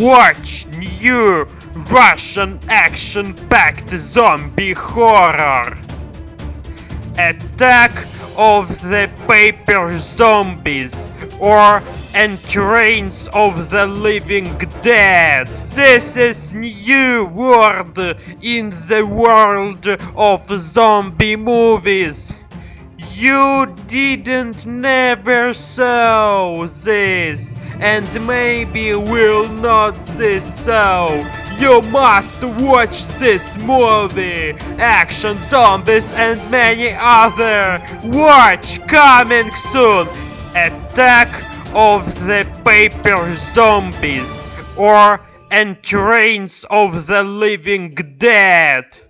Watch new Russian action-packed zombie horror. Attack of the Paper Zombies or Entrance of the Living Dead. This is new world in the world of zombie movies. You didn't never saw this and maybe will not this so. You must watch this movie, Action Zombies and many other. Watch coming soon. Attack of the Paper Zombies or Entrance of the Living Dead.